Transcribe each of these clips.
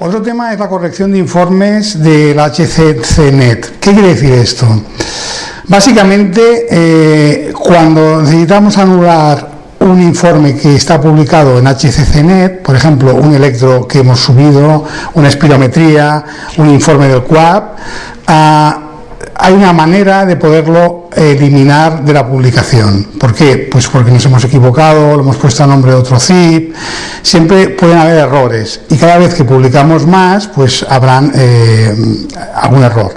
Otro tema es la corrección de informes del HCCNet. ¿Qué quiere decir esto? Básicamente, eh, cuando necesitamos anular un informe que está publicado en HCCNet, por ejemplo, un electro que hemos subido, una espirometría, un informe del QAP, ah, hay una manera de poderlo eliminar de la publicación. ¿Por qué? Pues porque nos hemos equivocado, lo hemos puesto a nombre de otro zip, siempre pueden haber errores y cada vez que publicamos más, pues habrán eh, algún error.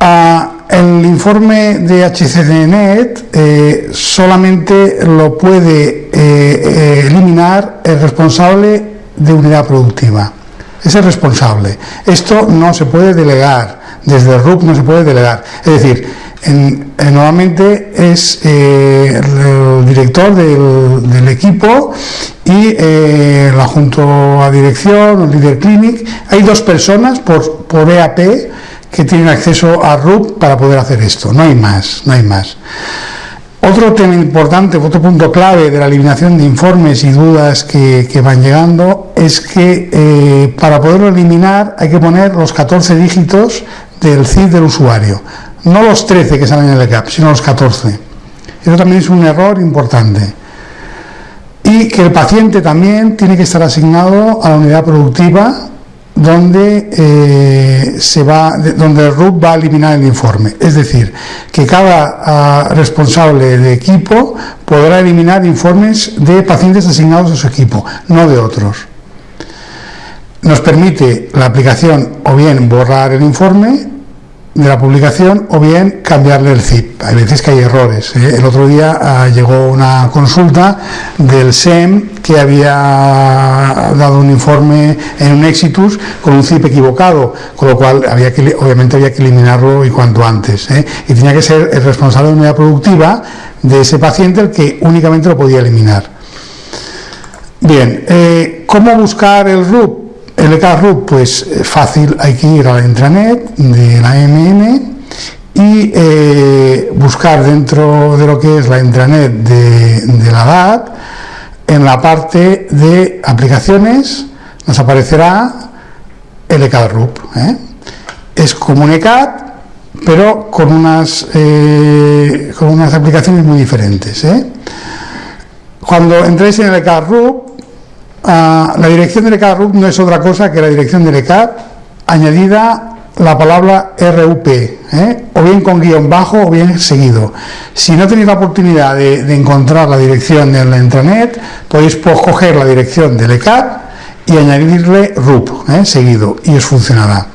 Ah, el informe de HCDNet eh, solamente lo puede eh, eliminar el responsable de unidad productiva. Es el responsable. Esto no se puede delegar. Desde el RUP no se puede delegar. Es decir, normalmente es eh, el director del, equipo y la junto a dirección, el líder clinic. Hay dos personas por, por EAP que tienen acceso a RUP para poder hacer esto. No hay más, no hay más. Otro tema importante, otro punto clave de la eliminación de informes y dudas que, van llegando es que eh, para poderlo eliminar hay que poner los 14 dígitos del CID del usuario, no los 13 que salen en el CAP, sino los 14. Eso también es un error importante. Y que el paciente también tiene que estar asignado a la unidad productiva donde, eh, se va, donde el RUP va a eliminar el informe. Es decir, que cada ah, responsable de equipo podrá eliminar informes de pacientes asignados a su equipo, no de otros. Nos permite la aplicación o bien borrar el informe de la publicación o bien cambiarle el zip. Hay veces que hay errores. ¿eh? El otro día ah, llegó una consulta del SEM que había dado un informe en un Exitus con un zip equivocado, con lo cual había obviamente había que eliminarlo y cuanto antes. ¿eh? Y tenía que ser el responsable de unidad productiva de ese paciente el que únicamente lo podía eliminar. Bien, eh, ¿cómo buscar el RUP? El ECARRUP, pues eh, fácil, hay que ir a la intranet de la MM y eh, buscar dentro de lo que es la intranet de, la DAT, en la parte de aplicaciones nos aparecerá el ECARRUP. ¿eh? Es como un ECAT, pero con unas, con unas aplicaciones muy diferentes. Cuando entréis en el ECARRUP, Ah, la dirección del ECAD no es otra cosa que la dirección del ECAD añadida la palabra RUP, ¿eh? o bien con guion bajo o bien seguido. Si no tenéis la oportunidad de, encontrar la dirección en la intranet, podéis coger la dirección del ECAD y añadirle RUP ¿eh? seguido y os funcionará.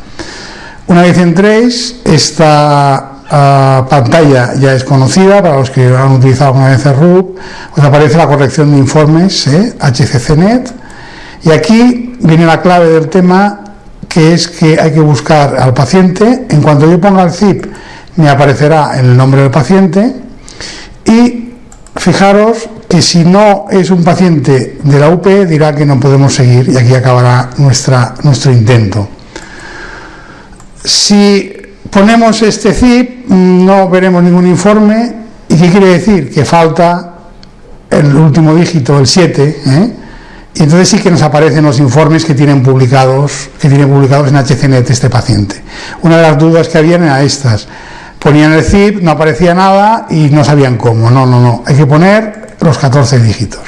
Una vez entréis, esta pantalla ya es conocida para los que han utilizado alguna vez el RUP, os aparece la corrección de informes ¿eh? HCCNet y aquí viene la clave del tema, que es que hay que buscar al paciente. En cuanto yo ponga el zip, me aparecerá el nombre del paciente. Y fijaros que si no es un paciente de la UP, dirá que no podemos seguir y aquí acabará nuestra, nuestro intento. Si ponemos este zip, no veremos ningún informe. ¿Y qué quiere decir? Que falta el último dígito, el 7, ¿eh? Y entonces sí que nos aparecen los informes que tienen publicados, que tienen publicados en HCNet este paciente. Una de las dudas que habían era estas. Ponían el zip, no aparecía nada y no sabían cómo. No, no, no. Hay que poner los 14 dígitos.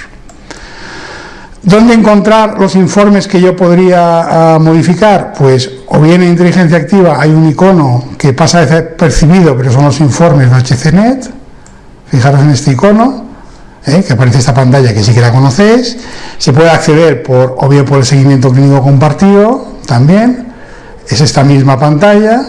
¿Dónde encontrar los informes que yo podría ah, modificar? Pues o bien en inteligencia activa hay un icono que pasa desapercibido, pero son los informes de HCNet. Fijaros en este icono ¿eh? que aparece esta pantalla que sí que la conocéis. Se puede acceder por, o por el seguimiento clínico compartido, también. Es esta misma pantalla.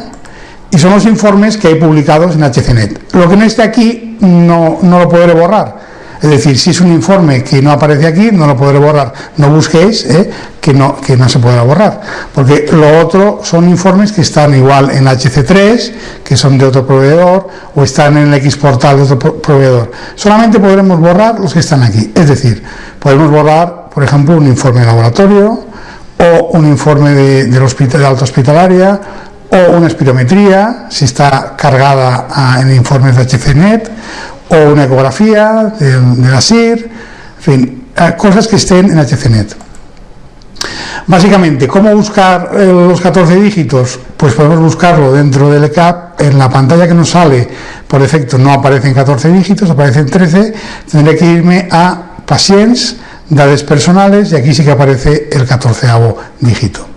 Y son los informes que hay publicados en HCNet. Lo que no esté aquí no, no lo podré borrar es decir, si es un informe que no aparece aquí, no lo podré borrar. No busquéis ¿eh? que, no, se pueda borrar. Porque lo otro son informes que están igual en HC3, que son de otro proveedor, o están en el X portal de otro proveedor. Solamente podremos borrar los que están aquí. Es decir, podemos borrar, por ejemplo, un informe de laboratorio, o un informe de, del hospital, de alta hospitalaria, o una espirometría, si está cargada en informes de HCNet, o una ecografía de, la SIR, en fin, cosas que estén en HCNet. Básicamente, ¿cómo buscar eh, los 14 dígitos? Pues podemos buscarlo dentro del ECAP. En la pantalla que nos sale, por defecto, no aparecen 14 dígitos, aparecen 13. Tendré que irme a Patients, Datos personales, y aquí sí que aparece el 14 dígito.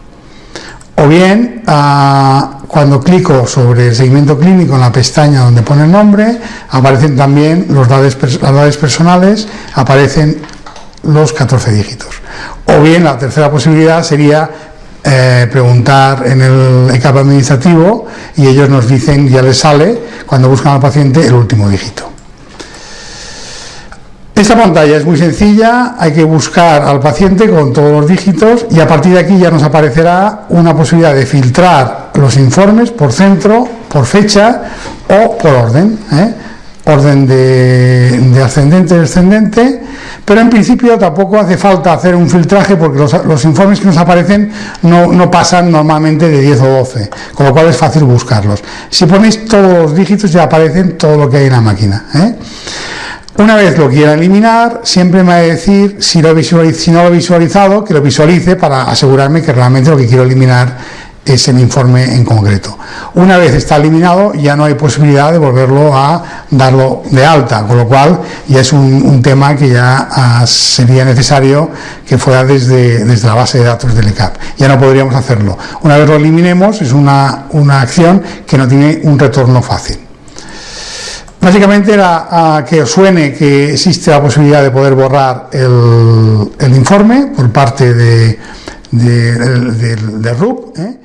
O bien, ah, cuando clico sobre el seguimiento clínico en la pestaña donde pone el nombre, aparecen también los las datos personales, aparecen los 14 dígitos. O bien la tercera posibilidad sería eh, preguntar en el ECAP administrativo y ellos nos dicen, ya les sale, cuando buscan al paciente, el último dígito. Esta pantalla es muy sencilla, hay que buscar al paciente con todos los dígitos y a partir de aquí ya nos aparecerá una posibilidad de filtrar los informes por centro, por fecha o por orden. ¿eh? orden de, ascendente descendente, pero en principio tampoco hace falta hacer un filtraje porque los, informes que nos aparecen no, pasan normalmente de 10 o 12, con lo cual es fácil buscarlos. Si ponéis todos los dígitos ya aparecen todo lo que hay en la máquina. ¿eh? Una vez lo quiera eliminar, siempre me va a decir si, no lo he visualizado, que lo visualice para asegurarme que realmente lo que quiero eliminar es el informe en concreto. Una vez está eliminado, ya no hay posibilidad de volverlo a darlo de alta, con lo cual ya es un, tema que ya ah, sería necesario que fuera desde, desde la base de datos del ECAP. Ya no podríamos hacerlo. Una vez lo eliminemos, es una, acción que no tiene un retorno fácil. Básicamente era que os suene que existe la posibilidad de poder borrar el, informe por parte de, de, de, RUP. ¿eh?